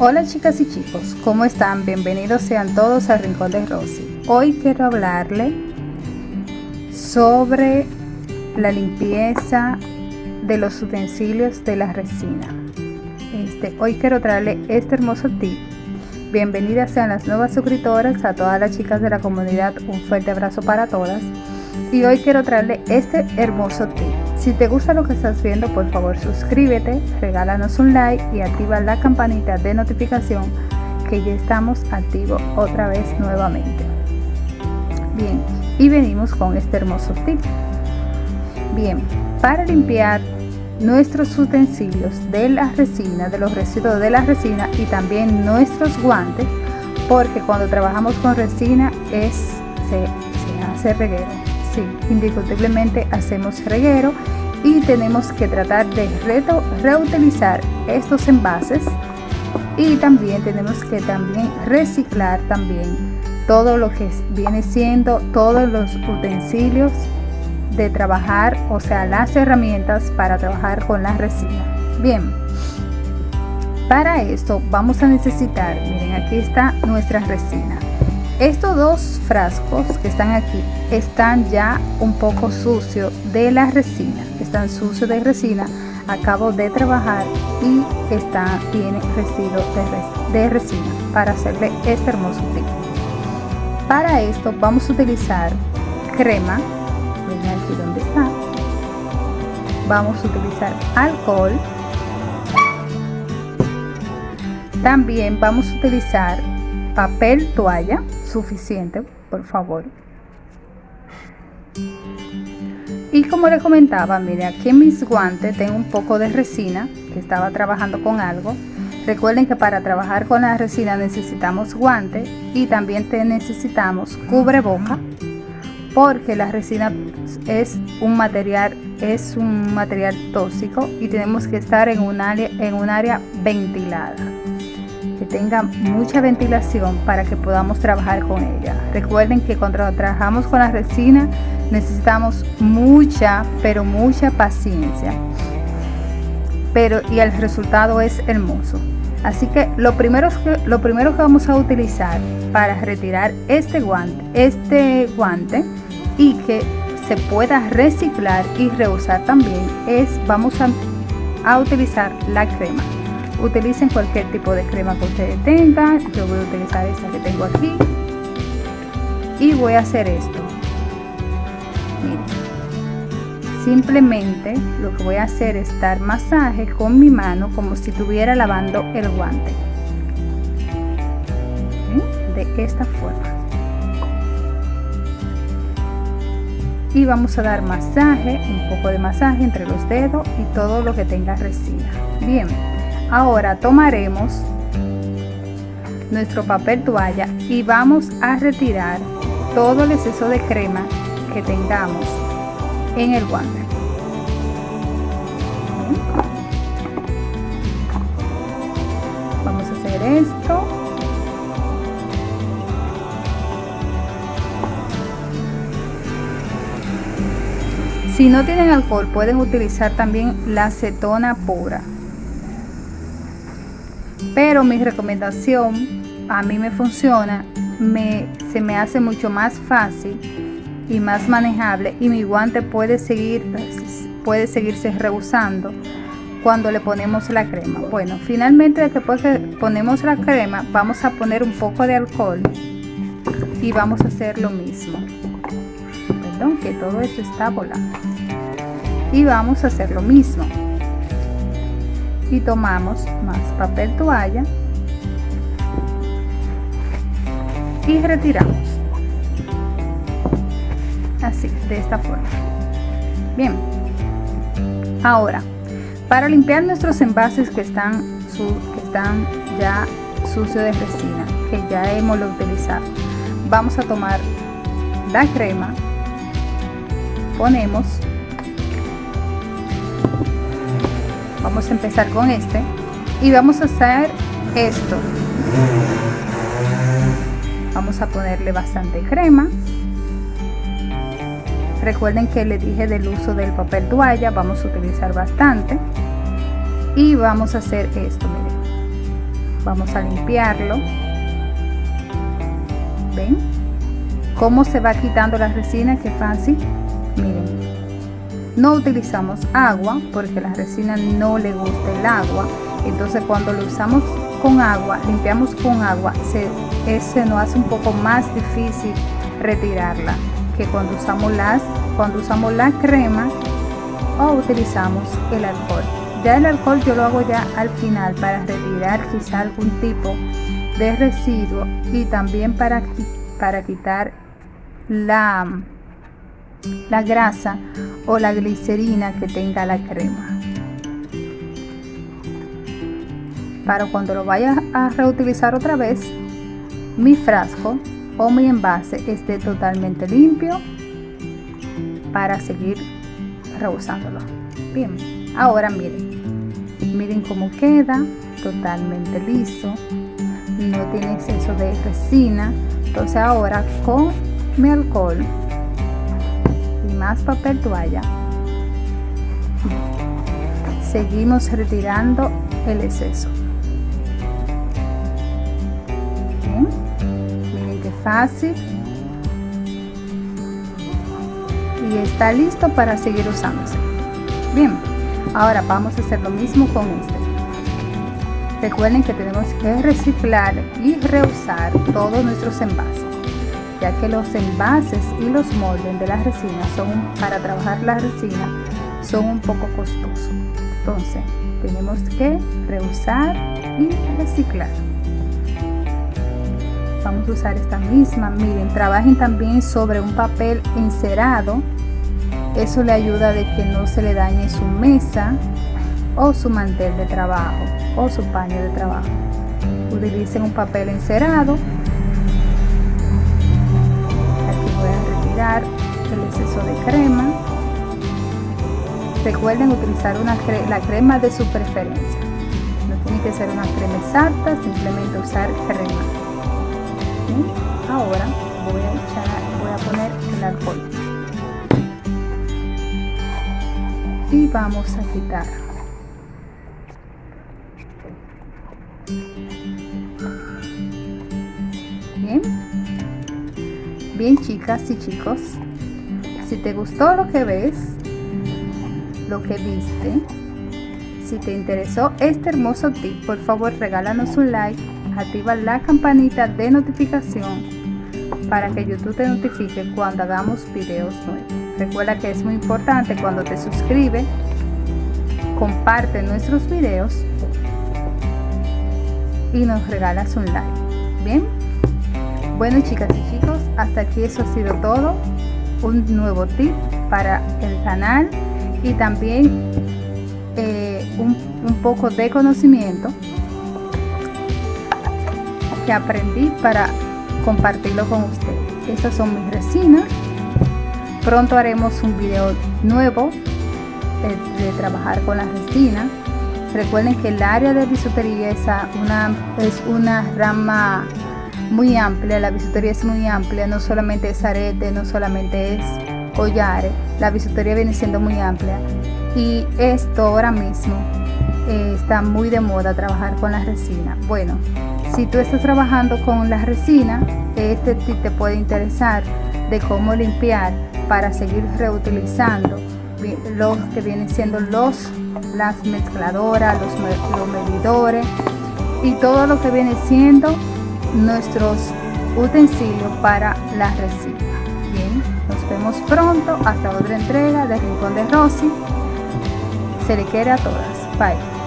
Hola chicas y chicos, ¿cómo están? Bienvenidos sean todos al Rincón de Rosy. Hoy quiero hablarle sobre la limpieza de los utensilios de la resina. Este, hoy quiero traerle este hermoso tip. Bienvenidas sean las nuevas suscriptoras, a todas las chicas de la comunidad, un fuerte abrazo para todas. Y hoy quiero traerle este hermoso tip. Si te gusta lo que estás viendo, por favor suscríbete, regálanos un like y activa la campanita de notificación que ya estamos activos otra vez nuevamente. Bien, y venimos con este hermoso tip. Bien, para limpiar nuestros utensilios de la resina, de los residuos de la resina y también nuestros guantes, porque cuando trabajamos con resina es, se, se hace reguero. Sí, indiscutiblemente hacemos reguero y tenemos que tratar de reutilizar estos envases y también tenemos que también reciclar también todo lo que viene siendo todos los utensilios de trabajar, o sea, las herramientas para trabajar con la resina. Bien, para esto vamos a necesitar, miren, aquí está nuestra resina. Estos dos frascos que están aquí están ya un poco sucios de la resina, están sucios de resina. Acabo de trabajar y está, tiene residuos de, resina para hacerle este hermoso tip. Para esto vamos a utilizar crema aquí donde está vamos a utilizar alcohol también vamos a utilizar papel toalla suficiente por favor. Y como les comentaba mire aquí en mis guantes tengo un poco de resina que estaba trabajando con algo. Recuerden que para trabajar con la resina necesitamos guantes y también te necesitamos cubreboca porque la resina es un material es un material tóxico y tenemos que estar en un área en un área ventilada que tenga mucha ventilación para que podamos trabajar con ella. Recuerden que cuando trabajamos con la resina necesitamos mucha pero mucha paciencia. Pero y el resultado es hermoso. Así que lo primero que lo primero que vamos a utilizar para retirar este guante este guante y que se pueda reciclar y reusar también es vamos a, utilizar la crema utilicen cualquier tipo de crema que ustedes tengan. Yo voy a utilizar esta que tengo aquí. Y voy a hacer esto. Simplemente lo que voy a hacer es dar masaje con mi mano como si estuviera lavando el guante. De esta forma. Y vamos a dar masaje, un poco de masaje entre los dedos y todo lo que tenga resina. Bien, ahora tomaremos nuestro papel toalla y vamos a retirar todo el exceso de crema que tengamos en el guante. Vamos a hacer esto Si no tienen alcohol, pueden utilizar también la acetona pura. Pero mi recomendación, a mí me funciona, se me hace mucho más fácil y más manejable y mi guante puede seguir puede seguirse rehusando cuando le ponemos la crema. Bueno finalmente después que ponemos la crema vamos a poner un poco de alcohol y vamos a hacer lo mismo. Perdón que todo esto está volando. Y vamos a hacer lo mismo y tomamos más papel toalla y retiramos. Así de esta forma. Bien. Ahora para limpiar nuestros envases que están que están ya sucios de resina que ya hemos utilizado vamos a tomar la crema ponemos vamos a empezar con este. Y vamos a hacer esto. Vamos a ponerle bastante crema. Recuerden que le dije del uso del papel toalla. Vamos a utilizar bastante. Y vamos a hacer esto miren. Vamos a limpiarlo. Ven cómo se va quitando la resina que fácil. Miren no utilizamos agua porque la resina no le gusta el agua. Entonces cuando lo usamos con agua limpiamos con agua se, nos hace un poco más difícil retirarla que cuando usamos las cuando usamos la crema o utilizamos el alcohol. Ya el alcohol yo lo hago ya al final para retirar quizá algún tipo de residuo y también para, para quitar la, la grasa o la glicerina que tenga la crema. Para cuando lo vaya a reutilizar otra vez mi frasco o mi envase esté totalmente limpio para seguir reusándolo. Bien ahora miren. Miren cómo queda totalmente liso. No tiene exceso de resina. Entonces ahora con mi alcohol más papel toalla. Seguimos retirando el exceso. Miren qué fácil. Y está listo para seguir usándose. Bien ahora vamos a hacer lo mismo con este. Recuerden que tenemos que reciclar y reusar todos nuestros envases ya que los envases y los moldes de la resina son para trabajar la resina son un poco costosos entonces tenemos que reusar y reciclar vamos a usar esta misma miren trabajen también sobre un papel encerado eso le ayuda de que no se le dañe su mesa o su mantel de trabajo o su paño de trabajo. Utilicen un papel encerado. El exceso de crema. Recuerden utilizar una la crema de su preferencia. No tiene que ser una crema exacta, simplemente usar crema. Ahora voy a echar, voy a poner el alcohol. y vamos a quitar bien bien chicas y chicos si te gustó lo que ves lo que viste si te interesó este hermoso tip por favor regálanos un like activa la campanita de notificación para que youtube te notifique cuando hagamos videos nuevos Recuerda que es muy importante cuando te suscribes, comparte nuestros videos y nos regalas un like. Bien, bueno chicas y chicos, hasta aquí eso ha sido todo. Un nuevo tip para el canal y también eh, un, poco de conocimiento que aprendí para compartirlo con ustedes. Estas son mis resinas Pronto haremos un video nuevo de, trabajar con la resina. Recuerden que el área de bisutería es una, es una rama muy amplia, la bisutería es muy amplia, no solamente es arete, no solamente es collares, la bisutería viene siendo muy amplia y esto ahora mismo eh, está muy de moda trabajar con la resina. Bueno, si tú estás trabajando con la resina, este te puede interesar de cómo limpiar para seguir reutilizando los que vienen siendo los las mezcladoras, los, los medidores y todo lo que viene siendo nuestros utensilios para la resina. Bien, nos vemos pronto hasta otra entrega de Rincón de Rosy. Se le quiere a todas. Bye.